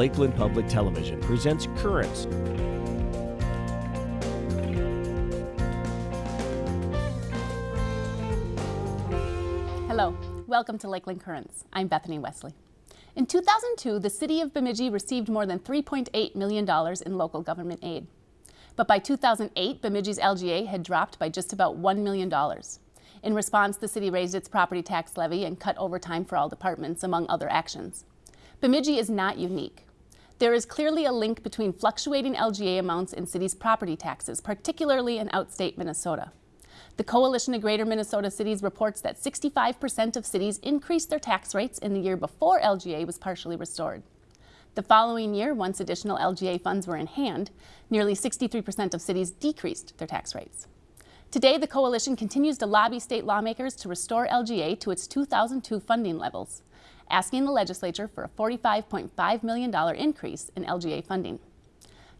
Lakeland Public Television presents Currents. Hello, welcome to Lakeland Currents. I'm Bethany Wesley. In 2002, the city of Bemidji received more than $3.8 million in local government aid. But by 2008, Bemidji's LGA had dropped by just about $1 million. In response, the city raised its property tax levy and cut overtime for all departments, among other actions. Bemidji is not unique. There is clearly a link between fluctuating LGA amounts and cities' property taxes, particularly in outstate Minnesota. The Coalition of Greater Minnesota Cities reports that 65% of cities increased their tax rates in the year before LGA was partially restored. The following year, once additional LGA funds were in hand, nearly 63% of cities decreased their tax rates. Today, the coalition continues to lobby state lawmakers to restore LGA to its 2002 funding levels, asking the legislature for a $45.5 million increase in LGA funding.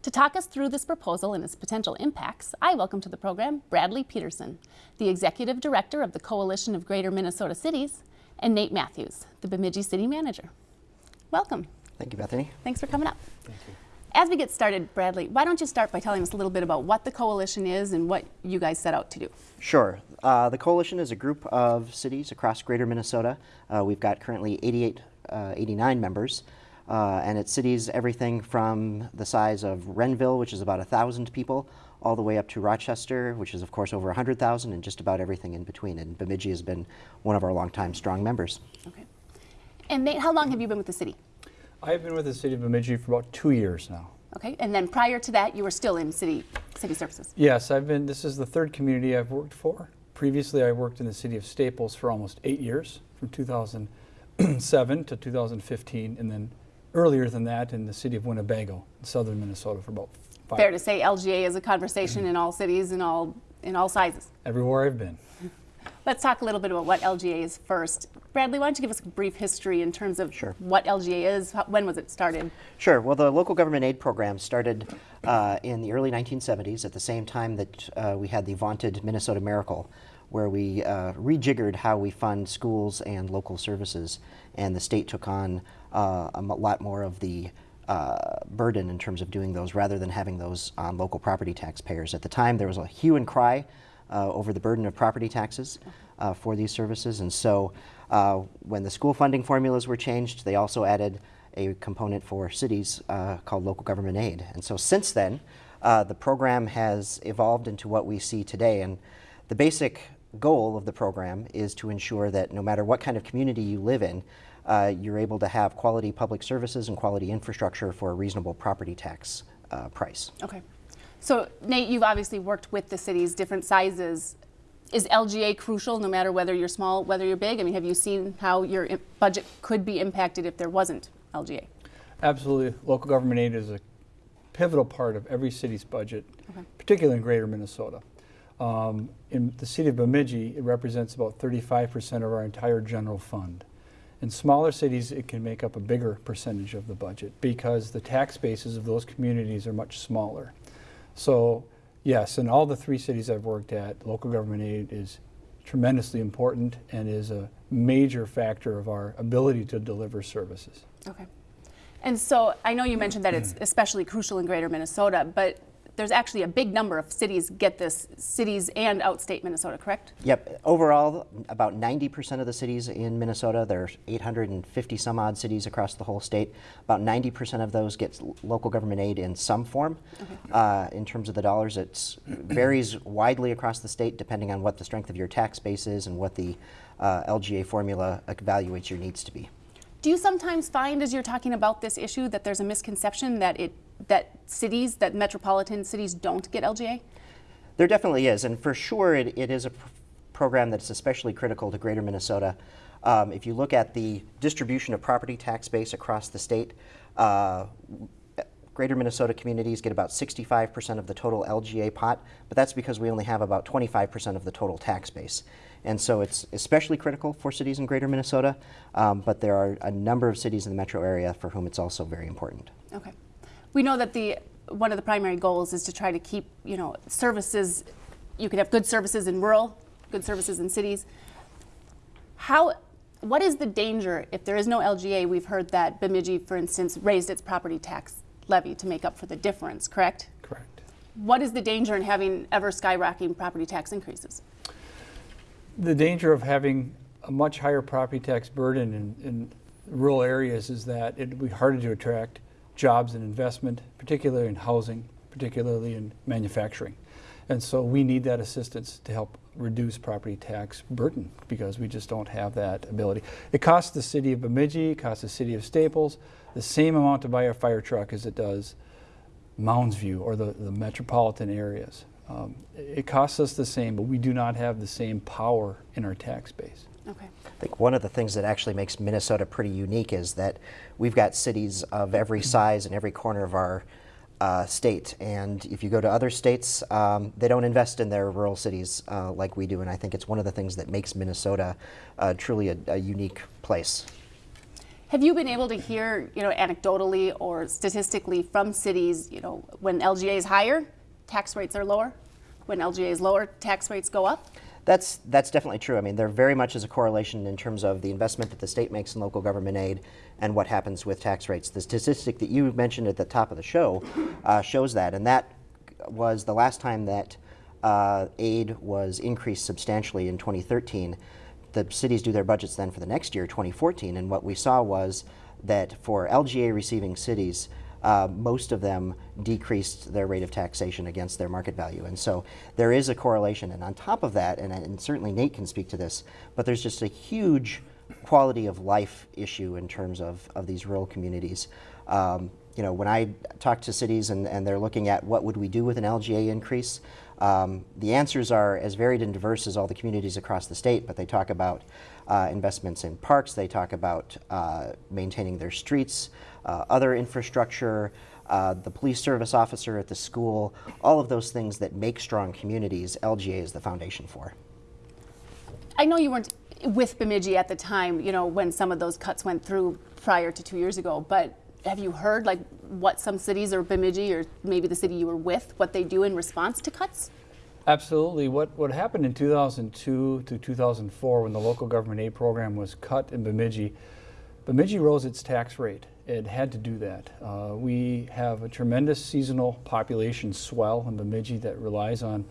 To talk us through this proposal and its potential impacts, I welcome to the program Bradley Peterson, the Executive Director of the Coalition of Greater Minnesota Cities, and Nate Matthews, the Bemidji City Manager. Welcome. Thank you, Bethany. Thanks for coming up. Thank you. As we get started, Bradley, why don't you start by telling us a little bit about what the coalition is and what you guys set out to do? Sure. Uh, the coalition is a group of cities across greater Minnesota. Uh, we've got currently 88, uh, 89 members. Uh, and it's cities everything from the size of Renville, which is about 1,000 people, all the way up to Rochester, which is of course over 100,000, and just about everything in between. And Bemidji has been one of our longtime strong members. Okay. And Nate, how long have you been with the city? I've been with the city of Bemidji for about two years now. Okay, and then prior to that, you were still in city city services. Yes, I've been. This is the third community I've worked for. Previously, I worked in the city of Staples for almost eight years, from 2007 to 2015, and then earlier than that in the city of Winnebago, in southern Minnesota, for about five. Fair to say, LGA is a conversation in all cities and all in all sizes. Everywhere I've been. Let's talk a little bit about what LGA is first. Bradley, why don't you give us a brief history in terms of sure. what LGA is? When was it started? Sure. Well, the local government aid program started uh, in the early 1970s at the same time that uh, we had the vaunted Minnesota Miracle, where we uh, rejiggered how we fund schools and local services, and the state took on uh, a lot more of the uh, burden in terms of doing those rather than having those on local property taxpayers. At the time, there was a hue and cry over the burden of property taxes uh, for these services. And so uh, when the school funding formulas were changed, they also added a component for cities called local government aid. And so since then, the program has evolved into what we see today. And the basic goal of the program is to ensure that no matter what kind of community you live in, uh, you're able to have quality public services and quality infrastructure for a reasonable property tax uh, price. Okay. So Nate, you've obviously worked with the cities, different sizes. Is LGA crucial no matter whether you're small, whether you're big? I mean, have you seen how your budget could be impacted if there wasn't LGA? Absolutely. Local government aid is a pivotal part of every city's budget, okay. particularly in greater Minnesota. Um, in the city of Bemidji, it represents about 35% of our entire general fund. In smaller cities, it can make up a bigger percentage of the budget because the tax bases of those communities are much smaller. So yes, in all the three cities I've worked at, local government aid is tremendously important and is a major factor of our ability to deliver services. Okay. And so I know you mentioned that it's especially crucial in greater Minnesota, but there's actually a big number of cities get this, cities and outstate Minnesota, correct? Yep. Overall, about 90% of the cities in Minnesota, there's 850 some odd cities across the whole state, about 90% of those get local government aid in some form. Okay. Uh, in terms of the dollars, it varies widely across the state depending on what the strength of your tax base is and what the uh, LGA formula evaluates your needs to be. Do you sometimes find as you're talking about this issue that there's a misconception that it that cities, that metropolitan cities don't get LGA? There definitely is, and for sure it, it is a pr program that's especially critical to greater Minnesota. Um, if you look at the distribution of property tax base across the state, uh, greater Minnesota communities get about 65% of the total LGA pot, but that's because we only have about 25% of the total tax base. And so it's especially critical for cities in greater Minnesota, um, but there are a number of cities in the metro area for whom it's also very important. Okay. We know that the one of the primary goals is to try to keep, you know, services, you could have good services in rural, good services in cities. How, what is the danger if there is no LGA? We've heard that Bemidji, for instance, raised its property tax levy to make up for the difference, correct? Correct. What is the danger in having ever skyrocketing property tax increases? The danger of having a much higher property tax burden in, in rural areas is that it would be harder to attract jobs and investment, particularly in housing, particularly in manufacturing. And so we need that assistance to help reduce property tax burden because we just don't have that ability. It costs the city of Bemidji, it costs the city of Staples the same amount to buy a fire truck as it does Mounds View or the, the metropolitan areas. Um, it costs us the same, but we do not have the same power in our tax base. Okay. I think one of the things that actually makes Minnesota pretty unique is that we've got cities of every size in every corner of our uh, state. And if you go to other states, um, they don't invest in their rural cities uh, like we do. And I think it's one of the things that makes Minnesota uh, truly a, a unique place. Have you been able to hear, you know, anecdotally or statistically from cities, you know, when LGA is higher, tax rates are lower? When LGA is lower, tax rates go up? That's that's definitely true. I mean, there very much is a correlation in terms of the investment that the state makes in local government aid and what happens with tax rates. The statistic that you mentioned at the top of the show uh, shows that, and that was the last time that uh, aid was increased substantially in 2013. The cities do their budgets then for the next year, 2014, and what we saw was that for LGA receiving cities, uh, most of them decreased their rate of taxation against their market value. And so there is a correlation. And on top of that, and, and certainly Nate can speak to this, but there's just a huge quality of life issue in terms of, of these rural communities. Um, you know, when I talk to cities and, and they're looking at what would we do with an LGA increase, um, the answers are as varied and diverse as all the communities across the state, but they talk about uh, investments in parks, they talk about uh, maintaining their streets, uh, other infrastructure, uh, the police service officer at the school, all of those things that make strong communities, LGA is the foundation for. I know you weren't with Bemidji at the time, you know, when some of those cuts went through prior to two years ago, but have you heard like what some cities or Bemidji or maybe the city you were with, what they do in response to cuts? Absolutely. What, what happened in 2002 to 2004 when the local government aid program was cut in Bemidji, Bemidji rose its tax rate. It had to do that. Uh, we have a tremendous seasonal population swell in Bemidji that relies on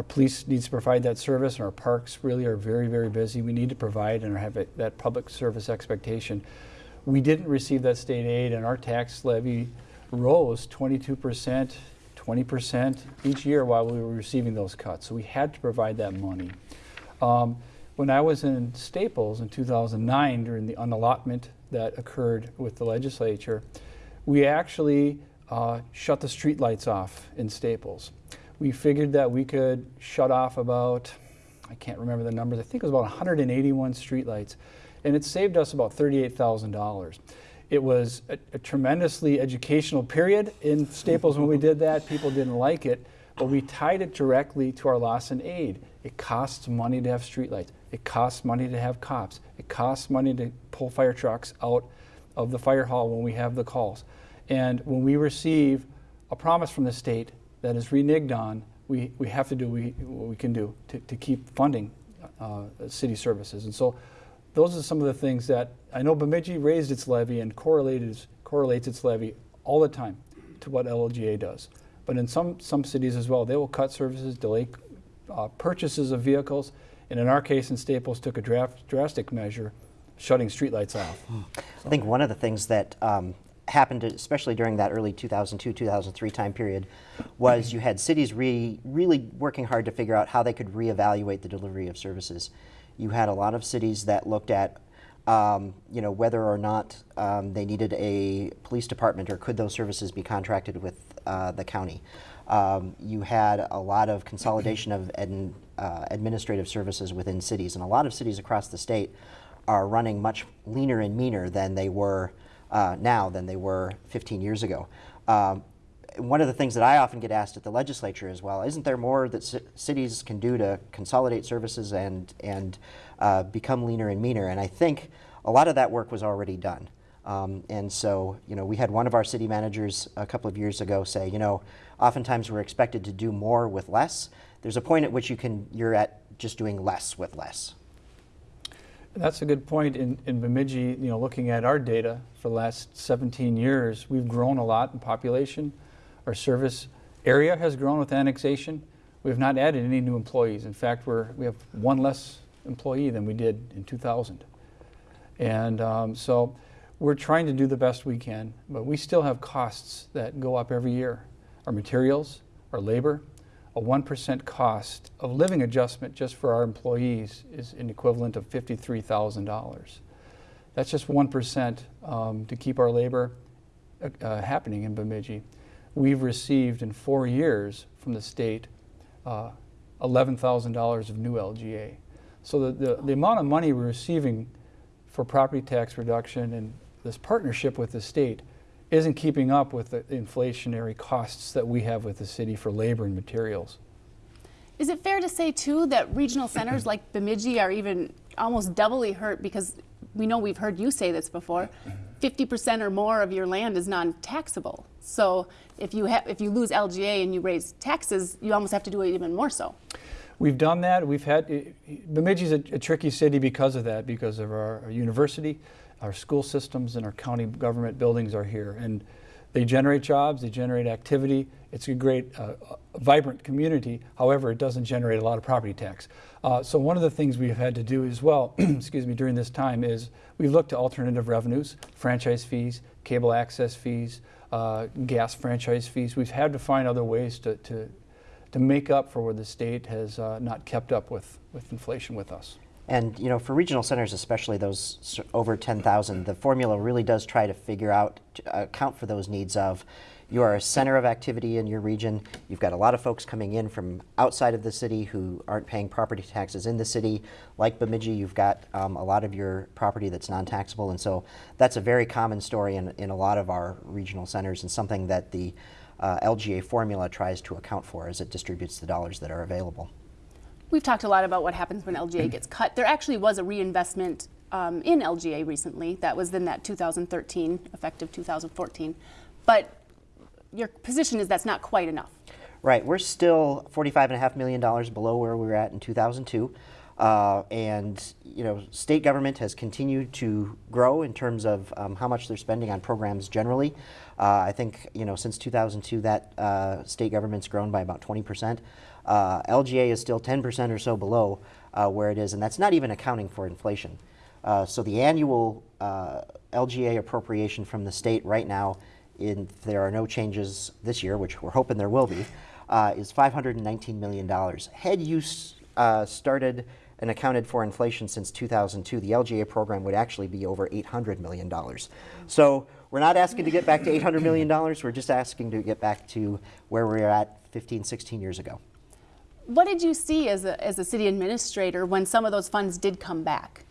our police needs to provide that service and our parks really are very, very busy. We need to provide and have that public service expectation. We didn't receive that state aid and our tax levy rose 22%, 20% each year while we were receiving those cuts. So we had to provide that money. Um, when I was in Staples in 2009 during the unallotment that occurred with the legislature, we actually uh, shut the street lights off in Staples. We figured that we could shut off about, I can't remember the numbers, I think it was about 181 streetlights and it saved us about $38,000. It was a, a, tremendously educational period in Staples when we did that. People didn't like it, but we tied it directly to our loss in aid. It costs money to have streetlights. It costs money to have cops. It costs money to pull fire trucks out of the fire hall when we have the calls. And when we receive a promise from the state that is reneged on, we, we have to do we, what we can do to, to keep funding uh, city services. And so those are some of the things that I know Bemidji raised its levy and correlates, correlates its levy all the time to what LGA does. But in some, some cities as well, they will cut services, delay uh, purchases of vehicles, and in our case in Staples took a draft, drastic measure, shutting streetlights off. I think one of the things that um, happened, especially during that early 2002, 2003 time period, was you had cities re really working hard to figure out how they could reevaluate the delivery of services you had a lot of cities that looked at um, you know, whether or not um, they needed a police department or could those services be contracted with uh, the county. Um, you had a lot of consolidation of ad, uh, administrative services within cities, and a lot of cities across the state are running much leaner and meaner than they were uh, now than they were 15 years ago. Um, one of the things that I often get asked at the legislature as well, isn't there more that cities can do to consolidate services and, and uh, become leaner and meaner? And I think a lot of that work was already done. Um, and so, you know, we had one of our city managers a couple of years ago say, you know, oftentimes we're expected to do more with less. There's a point at which you can, you're at just doing less with less. That's a good point. In, in Bemidji, you know, looking at our data for the last 17 years, we've grown a lot in population. Our service area has grown with annexation. We have not added any new employees. In fact, we're, we have one less employee than we did in 2000. And um, so we're trying to do the best we can, but we still have costs that go up every year. Our materials, our labor, a 1% cost of living adjustment just for our employees is an equivalent of $53,000. That's just 1% um, to keep our labor uh, uh, happening in Bemidji. We've received in four years from the state uh, $11,000 of new LGA. So the, the, the amount of money we're receiving for property tax reduction and this partnership with the state isn't keeping up with the inflationary costs that we have with the city for labor and materials. Is it fair to say too that regional centers like Bemidji are even almost doubly hurt because we know we've heard you say this before, 50% or more of your land is non-taxable. So if you have if you lose LGA and you raise taxes, you almost have to do it even more so. We've done that. We've had Bemidji's a, a tricky city because of that, because of our, our university our school systems and our county government buildings are here. And they generate jobs, they generate activity. It's a great, uh, vibrant community. However, it doesn't generate a lot of property tax. Uh, so one of the things we've had to do as well, excuse me, during this time is we've looked to alternative revenues, franchise fees, cable access fees, uh, gas franchise fees. We've had to find other ways to, to, to make up for where the state has uh, not kept up with, with inflation with us. And you know, for regional centers, especially those over 10,000, the formula really does try to figure out, to account for those needs of you are a center of activity in your region. You've got a lot of folks coming in from outside of the city who aren't paying property taxes in the city. Like Bemidji, you've got um, a lot of your property that's non-taxable. And so that's a very common story in, in a lot of our regional centers and something that the uh, LGA formula tries to account for as it distributes the dollars that are available. We've talked a lot about what happens when LGA gets cut. There actually was a reinvestment um, in LGA recently. That was in that 2013, effective 2014. But your position is that's not quite enough. Right. We're still $45.5 million below where we were at in 2002. Uh, and you know, state government has continued to grow in terms of um, how much they're spending on programs generally. Uh, I think you know since 2002 that uh, state government's grown by about 20 percent. Uh, LGA is still 10% or so below uh, where it is, and that's not even accounting for inflation. Uh, so the annual uh, LGA appropriation from the state right now, in, there are no changes this year, which we're hoping there will be, uh, is $519 million. Had you uh, started and accounted for inflation since 2002, the LGA program would actually be over $800 million. So we're not asking to get back to $800 million, we're just asking to get back to where we were at 15, 16 years ago. What did you see as a, as a city administrator when some of those funds did come back?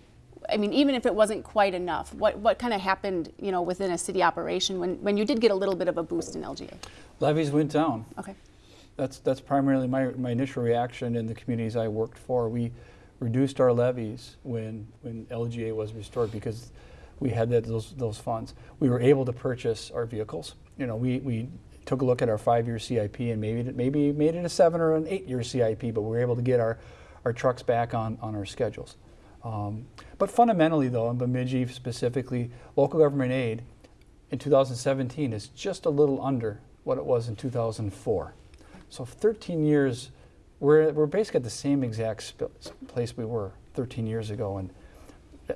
I mean, even if it wasn't quite enough, what, what kind of happened, you know, within a city operation when, when you did get a little bit of a boost in LGA? Levies went down. Okay. That's, that's primarily my, my initial reaction in the communities I worked for. We reduced our levies when, when LGA was restored because we had that, those, those funds. We were able to purchase our vehicles. You know, we, we took a look at our five-year CIP and maybe maybe made it a seven or an eight-year CIP, but we were able to get our, our trucks back on, on our schedules. Um, but fundamentally, though, in Bemidji specifically, local government aid in 2017 is just a little under what it was in 2004. So 13 years, we're, we're basically at the same exact place we were 13 years ago. And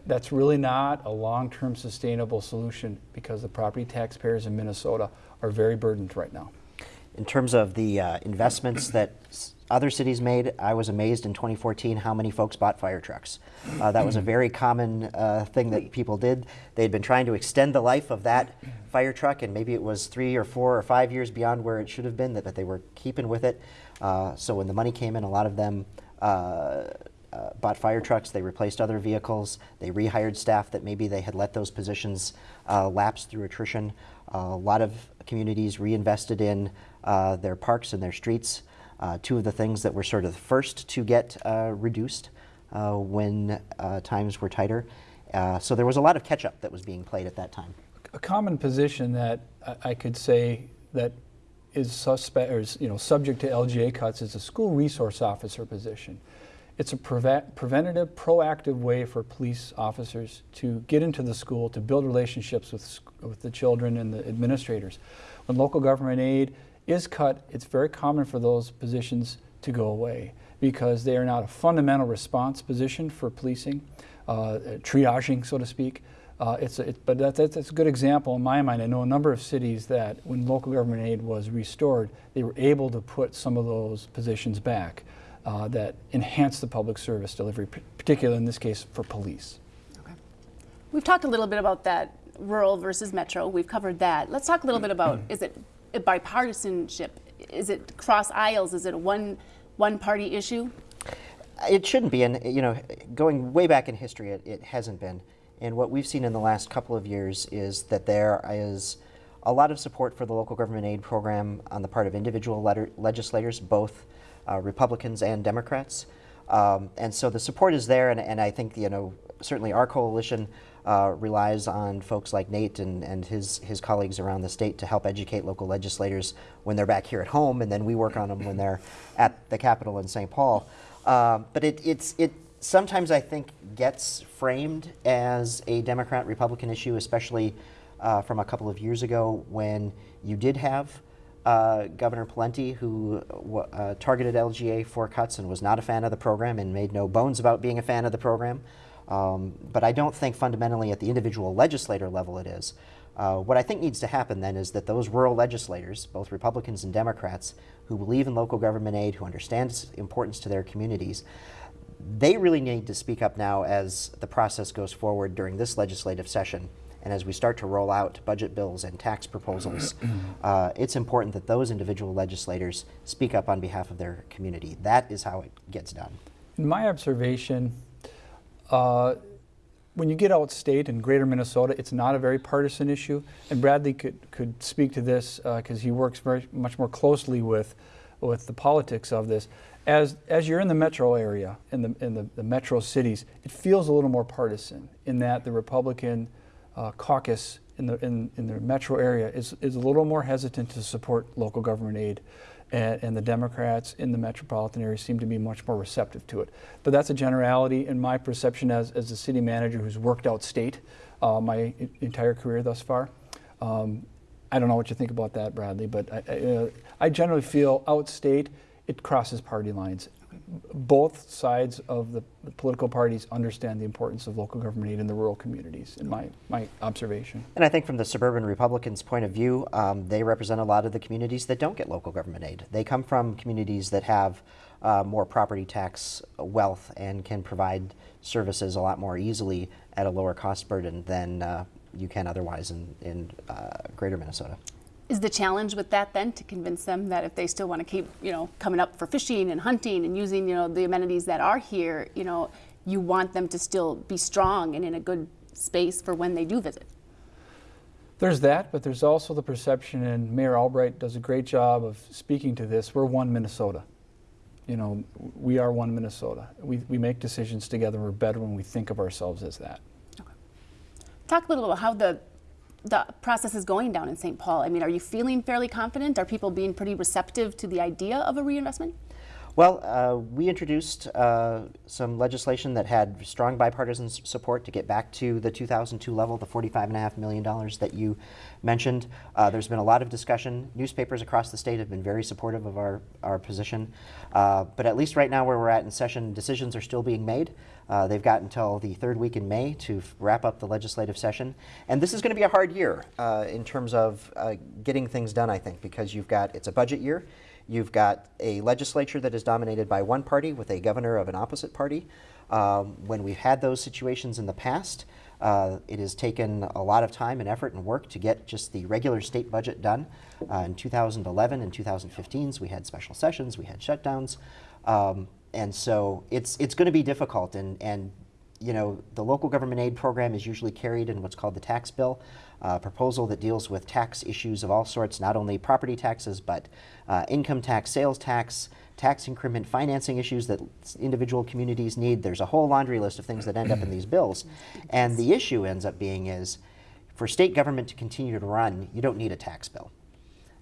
that's really not a long-term sustainable solution because the property taxpayers in Minnesota are very burdened right now. In terms of the uh, investments that other cities made, I was amazed in 2014 how many folks bought fire trucks. Uh, that was a very common uh, thing that people did. They'd been trying to extend the life of that fire truck, and maybe it was three or four or five years beyond where it should have been that, that they were keeping with it. Uh, so when the money came in, a lot of them uh, uh, bought fire trucks, they replaced other vehicles, they rehired staff that maybe they had let those positions uh, lapse through attrition. Uh, a lot of communities reinvested in uh, their parks and their streets. Uh, two of the things that were sort of the first to get uh, reduced when times were tighter. so there was a lot of catch up that was being played at that time. A common position that I could say that is suspect or is, you know subject to LGA cuts is a school resource officer position. It's a preve- preventative, proactive way for police officers to get into the school, to build relationships with, with the children and the administrators. When local government aid is cut, it's very common for those positions to go away because they are not a fundamental response position for policing, uh, triaging, so to speak. Uh, it's a, it, but that, that's, that's a good example in my mind. I know a number of cities that when local government aid was restored, they were able to put some of those positions back uh, that enhance the public service delivery, particularly in this case for police. Okay. We've talked a little bit about that rural versus metro. We've covered that. Let's talk a little bit about is it a bipartisanship? Is it cross aisles? Is it a one one party issue? It shouldn't be, and you know, going way back in history, it, it hasn't been. And what we've seen in the last couple of years is that there is a lot of support for the local government aid program on the part of individual letter, legislators, both uh, Republicans and Democrats. Um, and so the support is there, and, and I think you know certainly our coalition uh, relies on folks like Nate and, and his his colleagues around the state to help educate local legislators when they're back here at home, and then we work on them when they're at the Capitol in St. Paul. Um, but it, it's it sometimes I think gets framed as a Democrat Republican issue, especially uh, from a couple of years ago when you did have uh, Governor Pawlenty, who uh, targeted LGA for cuts and was not a fan of the program and made no bones about being a fan of the program. Um, but I don't think fundamentally at the individual legislator level it is. Uh, what I think needs to happen then is that those rural legislators, both Republicans and Democrats, who believe in local government aid, who understand its importance to their communities, they really need to speak up now as the process goes forward during this legislative session. And as we start to roll out budget bills and tax proposals, uh, it's important that those individual legislators speak up on behalf of their community. That is how it gets done. In my observation, uh, when you get outstate in greater Minnesota, it's not a very partisan issue. And Bradley could, could speak to this because he works very much more closely with, with the politics of this. As, as you're in the metro area, in, the, in the, the metro cities, it feels a little more partisan in that the Republican uh, caucus in the, in, in the metro area is, is a little more hesitant to support local government aid and, and, the Democrats in the metropolitan area seem to be much more receptive to it. But that's a generality in my perception as, as a city manager who's worked out state uh, my entire career thus far. Um, I don't know what you think about that, Bradley, but I, I, uh, I generally feel outstate it crosses party lines. Both sides of the, the, political parties understand the importance of local government aid in the rural communities, in my, my observation. And I think from the suburban Republicans' point of view, um, they represent a lot of the communities that don't get local government aid. They come from communities that have uh, more property tax wealth and can provide services a lot more easily at a lower cost burden than uh, you can otherwise in, in uh, greater Minnesota. Is the challenge with that then to convince them that if they still want to keep, you know, coming up for fishing and hunting and using, you know, the amenities that are here, you know, you want them to still be strong and in a good space for when they do visit? There's that, but there's also the perception, and Mayor Albrecht does a great job of speaking to this. We're one Minnesota. You know, we are one Minnesota. We, we make decisions together. We're better when we think of ourselves as that. Okay. Talk a little about how the the process is going down in St. Paul? I mean, are you feeling fairly confident? Are people being pretty receptive to the idea of a reinvestment? Well, uh, we introduced uh, some legislation that had strong bipartisan support to get back to the 2002 level, the $45.5 million that you mentioned. Uh, there's been a lot of discussion. Newspapers across the state have been very supportive of our, our position. Uh, but at least right now, where we're at in session, decisions are still being made. Uh, they've got until the third week in May to wrap up the legislative session. And this is going to be a hard year uh, in terms of uh, getting things done, I think, because you've got, it's a budget year. You've got a legislature that is dominated by one party with a governor of an opposite party. Um, when we've had those situations in the past, uh, it has taken a lot of time and effort and work to get just the regular state budget done. Uh, in 2011 and 2015, we had special sessions, we had shutdowns. Um, and so it's it's going to be difficult and and you know the local government aid program is usually carried in what's called the tax bill a proposal that deals with tax issues of all sorts not only property taxes but uh, income tax sales tax tax increment financing issues that individual communities need. There's a whole laundry list of things that end up in these bills. And the issue ends up being is for state government to continue to run you don't need a tax bill.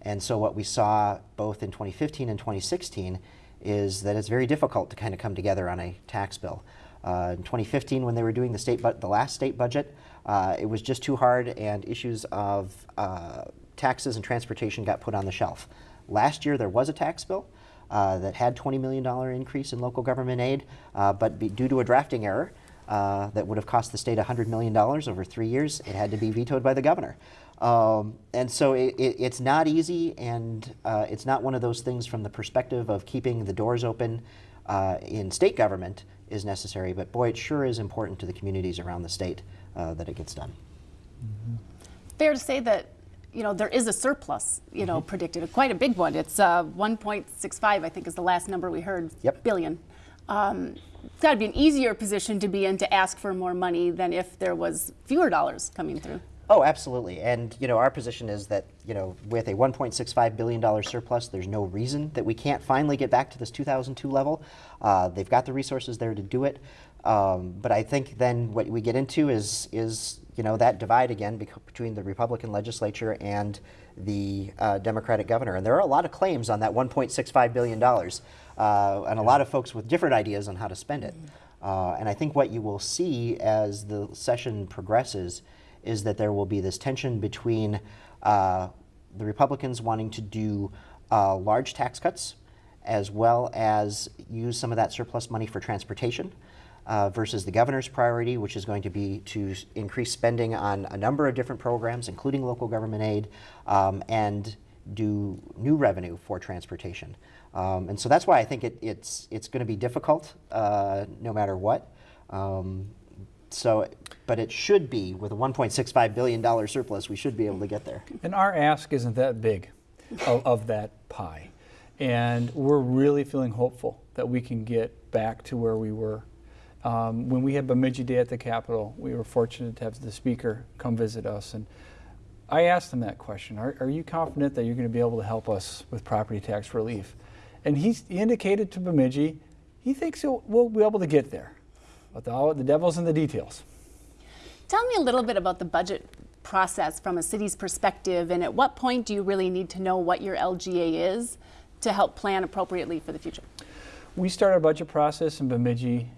And so what we saw both in 2015 and 2016 is that it's very difficult to kind of come together on a tax bill. Uh, in 2015, when they were doing the state, bu- the last state budget, uh, it was just too hard, and issues of uh, taxes and transportation got put on the shelf. Last year, there was a tax bill uh, that had $20 million increase in local government aid, uh, but be, due to a drafting error uh, that would have cost the state $100 million over three years, it had to be vetoed by the governor. Um, and so it, it, it's not easy, and uh, it's not one of those things from the perspective of keeping the doors open uh, in state government is necessary. But boy, it sure is important to the communities around the state uh, that it gets done. Fair to say that you know there is a surplus, you know, predicted, quite a big one. It's uh, 1.65, I think, is the last number we heard. Yep. Billion. Um, it's got to be an easier position to be in to ask for more money than if there was fewer dollars coming through. Oh, absolutely. And you know, our position is that you know, with a 1.65 billion dollar surplus, there's no reason that we can't finally get back to this 2002 level. Uh, they've got the resources there to do it. Um, but I think then what we get into is is you know that divide again bec- between the Republican legislature and the uh, Democratic governor. And there are a lot of claims on that 1.65 billion dollars, uh, and a lot of folks with different ideas on how to spend it. Uh, and I think what you will see as the session progresses is that there will be this tension between uh, the Republicans wanting to do uh, large tax cuts as well as use some of that surplus money for transportation. Uh, versus the governor's priority, which is going to be to increase spending on a number of different programs, including local government aid, um, and do new revenue for transportation. Um, and so that's why I think it, it's it's going to be difficult, uh, no matter what. Um, so, but it should be with a 1.65 billion dollar surplus, we should be able to get there. And our ask isn't that big of, of that pie. And we're really feeling hopeful that we can get back to where we were. Um, when we had Bemidji Day at the Capitol, we were fortunate to have the speaker come visit us. And I asked him that question Are, are you confident that you're going to be able to help us with property tax relief? And he's, he indicated to Bemidji he thinks we'll be able to get there. But the, the devil's in the details. Tell me a little bit about the budget process from a city's perspective, and at what point do you really need to know what your LGA is to help plan appropriately for the future? We start our budget process in Bemidji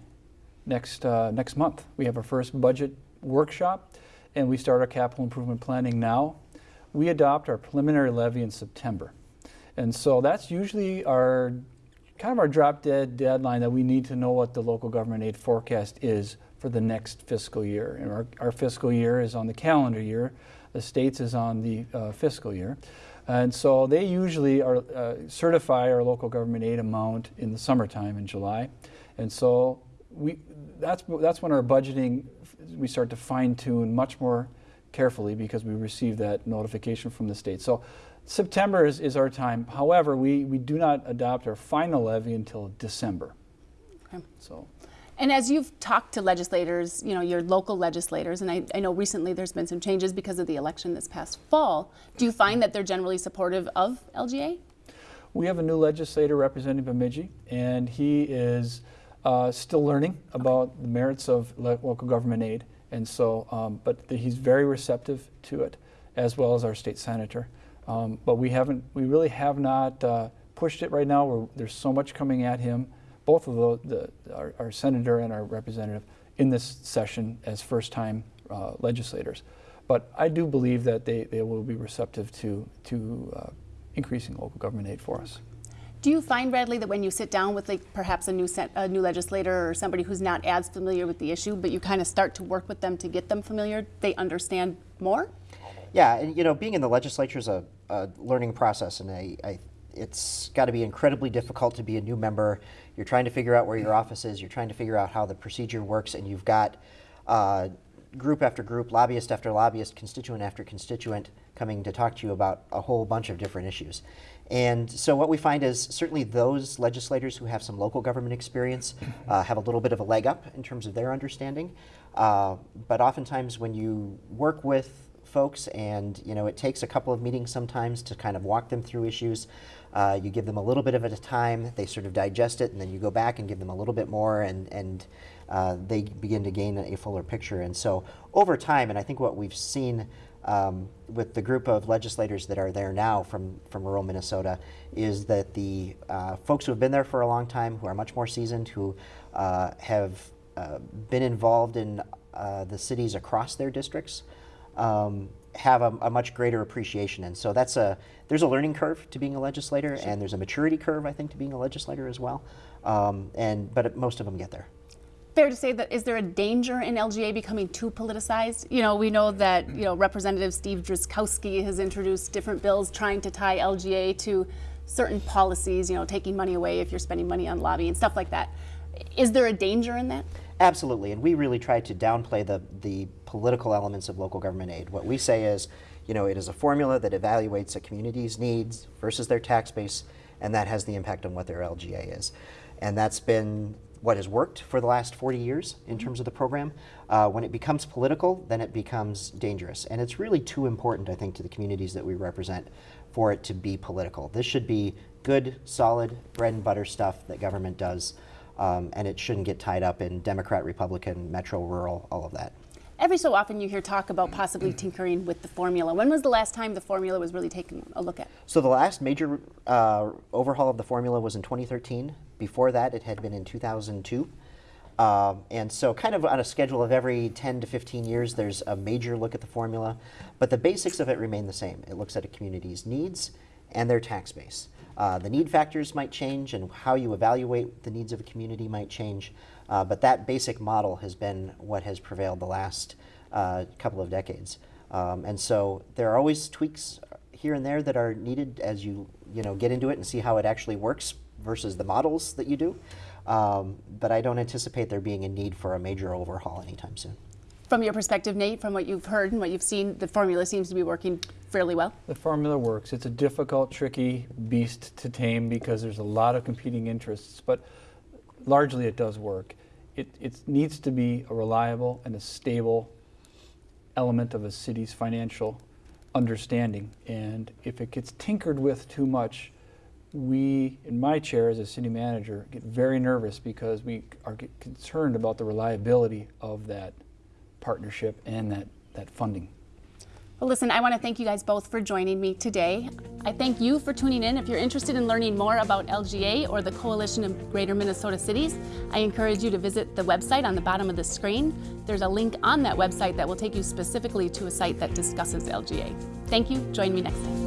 next, uh, next month. We have our first budget workshop, and we start our capital improvement planning now. We adopt our preliminary levy in September. And so that's usually our kind of our drop dead deadline that we need to know what the local government aid forecast is for the next fiscal year. And our, our fiscal year is on the calendar year, the state's is on the uh, fiscal year. And so they usually are, uh, certify our local government aid amount in the summertime in July. And so we, that's, that's when our budgeting, we start to fine tune much more carefully because we receive that notification from the state. So September is, is our time. However, we, we do not adopt our final levy until December. Okay. So And as you've talked to legislators, you know, your local legislators, and I, I know recently there's been some changes because of the election this past fall, do you find that they're generally supportive of LGA? we have a new legislator representing Bemidji, and he is uh, still learning about the merits of local government aid. And so, um, but he's very receptive to it, as well as our state senator. Um, but we haven't, we really have not uh, pushed it right now. We're, there's so much coming at him, both of the, the our, our senator and our representative, in this session as first-time uh, legislators. But I do believe that they, they will be receptive to to uh, increasing local government aid for us. Do you find, Bradley, that when you sit down with like perhaps a new sen- a new legislator or somebody who's not as familiar with the issue, but you kind of start to work with them to get them familiar, they understand more? Yeah, and you know, being in the legislature is a, a learning process, and I, I, it's got to be incredibly difficult to be a new member. You're trying to figure out where your office is. You're trying to figure out how the procedure works, and you've got uh, group after group, lobbyist after lobbyist, constituent after constituent coming to talk to you about a whole bunch of different issues. And so what we find is certainly those legislators who have some local government experience uh, have a little bit of a leg up in terms of their understanding. Uh, but oftentimes when you work with folks and you know it takes a couple of meetings sometimes to kind of walk them through issues, uh, you give them a little bit of at a time, they sort of digest it, and then you go back and give them a little bit more and, and uh, they begin to gain a fuller picture. And so over time, and I think what we've seen um, with the group of legislators that are there now from, from rural Minnesota is that the uh, folks who have been there for a long time, who are much more seasoned, who uh, have uh, been involved in uh, the cities across their districts, um, have a, a much greater appreciation. And so that's a, there's a learning curve to being a legislator, and there's a maturity curve, I think, to being a legislator as well. Um, and, but most of them get there. Fair to say that is there a danger in LGA becoming too politicized? You know, we know that you know Representative Steve Drazkowski has introduced different bills trying to tie LGA to certain policies. You know, taking money away if you're spending money on lobbying and stuff like that. Is there a danger in that? Absolutely, and we really try to downplay the, the political elements of local government aid. What we say is, you know, it is a formula that evaluates a community's needs versus their tax base, and that has the impact on what their LGA is. And that's been what has worked for the last 40 years in terms of the program. Uh, when it becomes political, then it becomes dangerous. And it's really too important, I think, to the communities that we represent for it to be political. This should be good, solid, bread and butter stuff that government does, um, and it shouldn't get tied up in Democrat, Republican, metro, rural, all of that. Every so often you hear talk about possibly tinkering with the formula. When was the last time the formula was really taken a look at? So the last major uh, overhaul of the formula was in 2013. Before that, it had been in 2002. Um, and so kind of on a schedule of every 10 to 15 years, there's a major look at the formula. But the basics of it remain the same. It looks at a community's needs and their tax base. Uh, the need factors might change and how you evaluate the needs of a community might change. Uh, but that basic model has been what has prevailed the last uh, couple of decades. Um, and so there are always tweaks here and there that are needed as you, you know, get into it and see how it actually works versus the models that you do. Um, but I don't anticipate there being a need for a major overhaul anytime soon. From your perspective, Nate, from what you've heard and what you've seen, the formula seems to be working fairly well. The formula works. It's a difficult, tricky beast to tame because there's a lot of competing interests, but largely it does work. It, it needs to be a reliable and a stable element of a city's financial understanding. And if it gets tinkered with too much, we, in my chair as a city manager, get very nervous because we are concerned about the reliability of that partnership and that, that funding. Well, listen, I want to thank you guys both for joining me today. I thank you for tuning in. If you're interested in learning more about LGA or the Coalition of Greater Minnesota Cities, I encourage you to visit the website on the bottom of the screen. There's a link on that website that will take you specifically to a site that discusses LGA. Thank you. Join me next time.